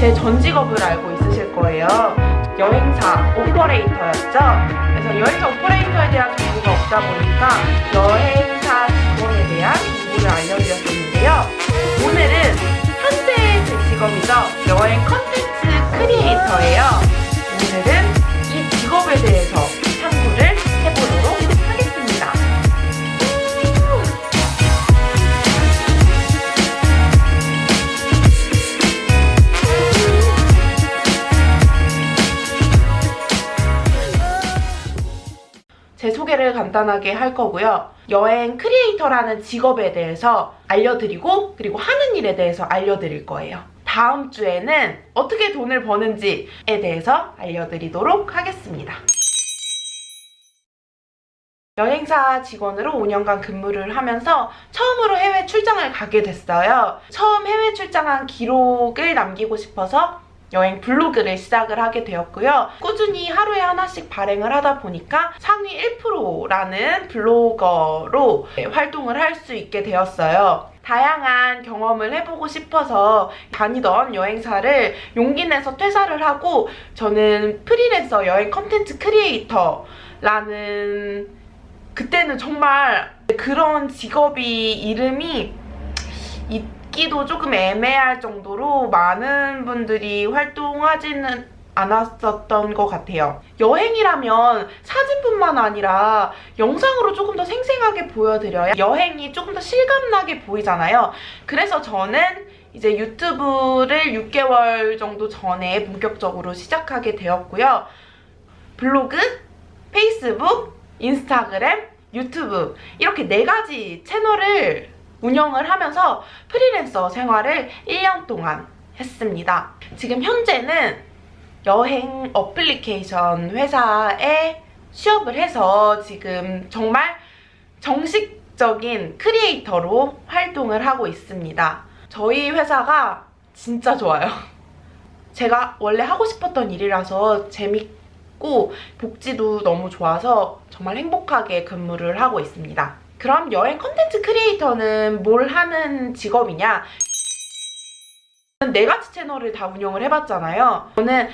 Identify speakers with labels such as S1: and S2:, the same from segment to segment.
S1: 직업을 알고 있으실 거예요. 여행사 오퍼레이터였죠. 그래서 여행사 오퍼레이터에 대한 정보가 없다 보니까 여행사 직원에 대한 정보를 알려드렸었는데요. 오늘은 현재의 제 직업이죠. 여행 컨텐츠 크리에이터예요. 제 소개를 간단하게 할 거고요. 여행 크리에이터라는 직업에 대해서 알려드리고 그리고 하는 일에 대해서 알려드릴 거예요. 다음 주에는 어떻게 돈을 버는지에 대해서 알려드리도록 하겠습니다. 여행사 직원으로 5년간 근무를 하면서 처음으로 해외 출장을 가게 됐어요. 처음 해외 출장한 기록을 남기고 싶어서 여행 블로그를 시작을 하게 되었고요. 꾸준히 하루에 하나씩 발행을 하다 보니까 상위 1%라는 블로거로 활동을 할 수 있게 되었어요. 다양한 경험을 해보고 싶어서 다니던 여행사를 용기 내서 퇴사를 하고 저는 프리랜서 여행 컨텐츠 크리에이터라는 그때는 정말 그런 직업이 이름이 있기도 조금 애매할 정도로 많은 분들이 활동하지는 않았었던 것 같아요. 여행이라면 사진뿐만 아니라 영상으로 조금 더 생생하게 보여드려야 여행이 조금 더 실감나게 보이잖아요. 그래서 저는 이제 유튜브를 6개월 정도 전에 본격적으로 시작하게 되었고요. 블로그, 페이스북, 인스타그램, 유튜브 이렇게 네 가지 채널을 운영을 하면서 프리랜서 생활을 1년 동안 했습니다. 지금 현재는 여행 어플리케이션 회사에 취업을 해서 지금 정말 정식적인 크리에이터로 활동을 하고 있습니다. 저희 회사가 진짜 좋아요. 제가 원래 하고 싶었던 일이라서 재밌고 복지도 너무 좋아서 정말 행복하게 근무를 하고 있습니다. 그럼 여행 컨텐츠 크리에이터는 뭘 하는 직업이냐? 네 가지 채널을 다 운영을 해봤잖아요. 저는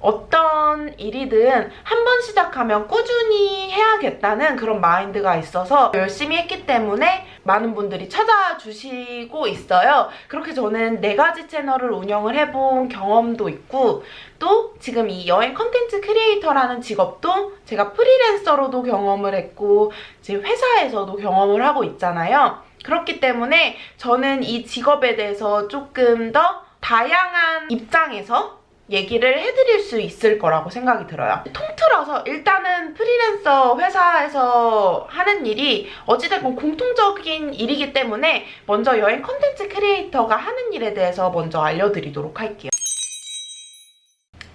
S1: 어떤 일이든 한 번 시작하면 꾸준히 해야겠다는 그런 마인드가 있어서 열심히 했기 때문에 많은 분들이 찾아주시고 있어요. 그렇게 저는 네 가지 채널을 운영을 해본 경험도 있고 또 지금 이 여행 컨텐츠 크리에이터라는 직업도 제가 프리랜서로도 경험을 했고 제 회사에서도 경험을 하고 있잖아요. 그렇기 때문에 저는 이 직업에 대해서 조금 더 다양한 입장에서 얘기를 해드릴 수 있을 거라고 생각이 들어요. 통틀어서 일단은 프리랜서 회사에서 하는 일이 어찌됐건 공통적인 일이기 때문에 먼저 여행 컨텐츠 크리에이터가 하는 일에 대해서 먼저 알려드리도록 할게요.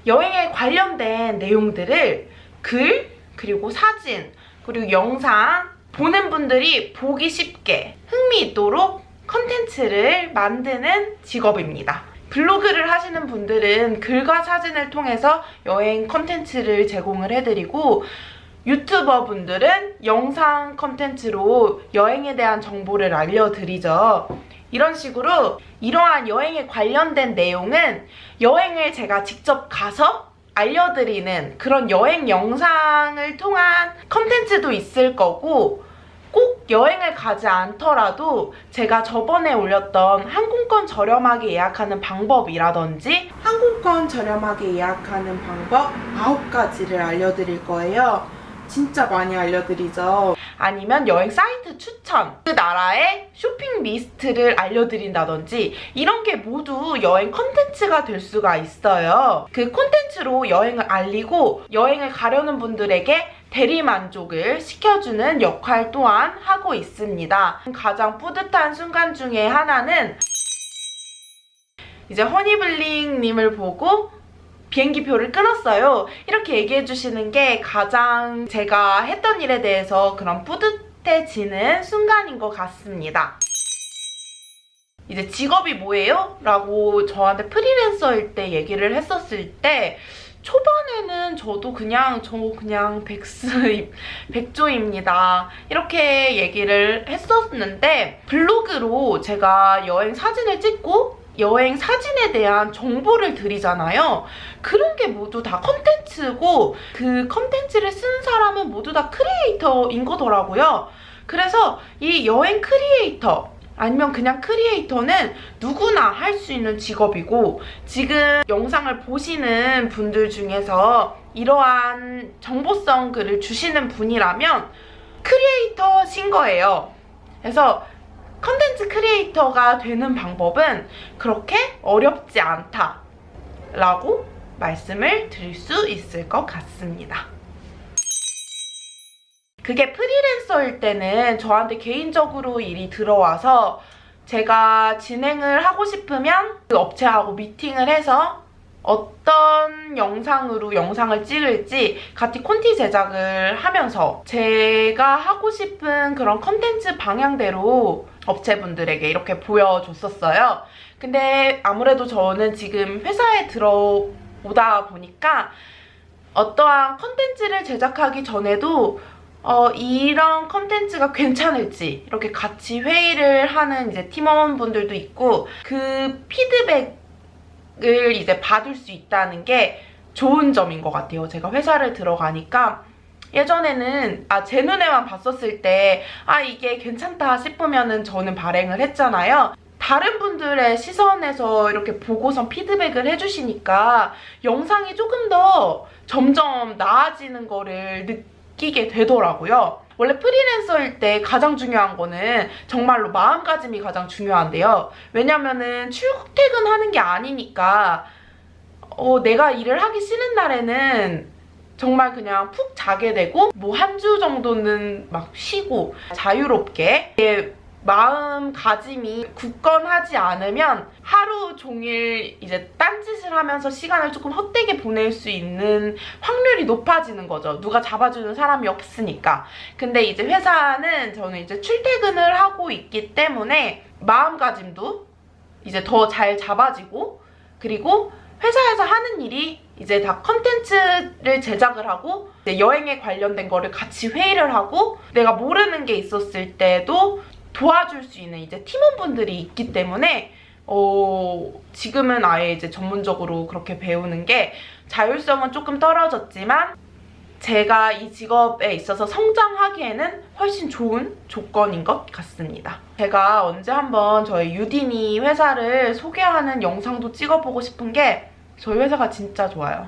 S1: 여행에 관련된 내용들을 글, 그리고 사진, 그리고 영상 보는 분들이 보기 쉽게 흥미있도록 컨텐츠를 만드는 직업입니다. 블로그를 하시는 분들은 글과 사진을 통해서 여행 컨텐츠를 제공을 해드리고 유튜버 분들은 영상 컨텐츠로 여행에 대한 정보를 알려드리죠. 이런 식으로 이러한 여행에 관련된 내용은 여행을 제가 직접 가서 알려드리는 그런 여행 영상을 통한 컨텐츠도 있을 거고 꼭 여행을 가지 않더라도 제가 저번에 올렸던 항공권 저렴하게 예약하는 방법이라든지 항공권 저렴하게 예약하는 방법 9가지를 알려드릴 거예요. 진짜 많이 알려드리죠. 아니면 여행 사이트 추천, 그 나라의 쇼핑 리스트를 알려드린다든지 이런 게 모두 여행 컨텐츠가 될 수가 있어요. 그 콘텐츠로 여행을 알리고 여행을 가려는 분들에게 대리만족을 시켜주는 역할 또한 하고 있습니다. 가장 뿌듯한 순간 중에 하나는 이제 허니블링님을 보고 비행기표를 끊었어요. 이렇게 얘기해 주시는 게 가장 제가 했던 일에 대해서 그런 뿌듯해지는 순간인 것 같습니다. 이제 직업이 뭐예요? 라고 저한테 프리랜서일 때 얘기를 했었을 때 초반에는 저도 그냥 저 그냥 백스 백조입니다. 이렇게 얘기를 했었는데 블로그로 제가 여행 사진을 찍고 여행 사진에 대한 정보를 드리잖아요. 그런 게 모두 다 컨텐츠고 그 컨텐츠를 쓴 사람은 모두 다 크리에이터인 거더라고요. 그래서 이 여행 크리에이터 아니면 그냥 크리에이터는 누구나 할 수 있는 직업이고 지금 영상을 보시는 분들 중에서 이러한 정보성 글을 주시는 분이라면 크리에이터신 거예요. 그래서 컨텐츠 크리에이터가 되는 방법은 그렇게 어렵지 않다 라고 말씀을 드릴 수 있을 것 같습니다. 그게 프리랜서일 때는 저한테 개인적으로 일이 들어와서 제가 진행을 하고 싶으면 그 업체하고 미팅을 해서 어떤 영상으로 영상을 찍을지 같이 콘티 제작을 하면서 제가 하고 싶은 그런 컨텐츠 방향대로 업체분들에게 이렇게 보여줬었어요. 근데 아무래도 저는 지금 회사에 들어오다 보니까 어떠한 컨텐츠를 제작하기 전에도 어, 이런 컨텐츠가 괜찮을지 이렇게 같이 회의를 하는 이제 팀원분들도 있고 그 피드백을 이제 받을 수 있다는 게 좋은 점인 것 같아요. 제가 회사를 들어가니까 예전에는 아 제 눈에만 봤었을 때 아 이게 괜찮다 싶으면은 저는 발행을 했잖아요. 다른 분들의 시선에서 이렇게 보고선 피드백을 해주시니까 영상이 조금 더 점점 나아지는 거를 느끼 게 되더라고요. 원래 프리랜서일 때 가장 중요한 거는 정말로 마음가짐이 가장 중요한데요. 왜냐면은 출퇴근하는 게 아니니까 어, 내가 일을 하기 싫은 날에는 정말 그냥 푹 자게 되고 뭐 한 주 정도는 막 쉬고 자유롭게 마음가짐이 굳건하지 않으면 하루 종일 이제 딴짓을 하면서 시간을 조금 헛되게 보낼 수 있는 확률이 높아지는 거죠. 누가 잡아주는 사람이 없으니까. 근데 이제 회사는 저는 이제 출퇴근을 하고 있기 때문에 마음가짐도 이제 더 잘 잡아지고 그리고 회사에서 하는 일이 이제 다 컨텐츠를 제작을 하고 여행에 관련된 거를 같이 회의를 하고 내가 모르는 게 있었을 때도 도와줄 수 있는 이제 팀원분들이 있기 때문에 어, 지금은 아예 이제 전문적으로 그렇게 배우는 게 자율성은 조금 떨어졌지만 제가 이 직업에 있어서 성장하기에는 훨씬 좋은 조건인 것 같습니다. 제가 언제 한번 저희 유디니 회사를 소개하는 영상도 찍어보고 싶은 게 저희 회사가 진짜 좋아요.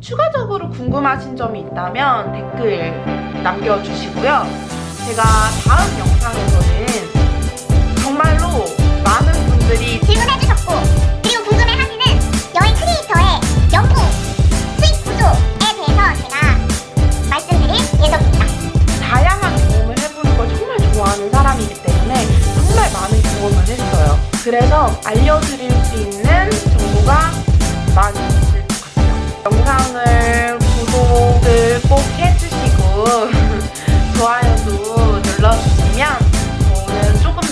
S1: 추가적으로 궁금하신 점이 있다면 댓글 남겨주시고요. 제가 다음 영상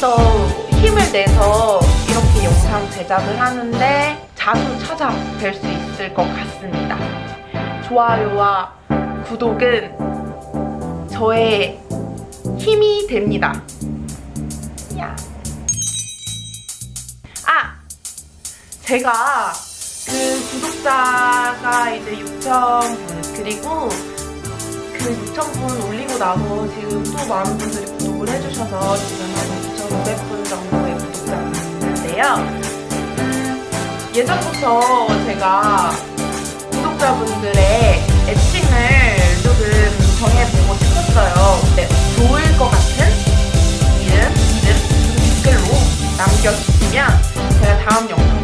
S1: 더 힘을 내서 이렇게 영상 제작을 하는데 자주 찾아뵐 수 있을 것 같습니다. 좋아요와 구독은 저의 힘이 됩니다. 야. 아! 제가 그 구독자가 이제 6,000분 그리고 그 6,000분 올리고 나서 지금 또 많은 분들이 구독을 해주셔서 예전부터 제가 구독자분들의 애칭을 조금 정해보고 싶었어요. 네, 좋을 것 같은 이름, 이름 댓글로 남겨주시면 제가 다음 영상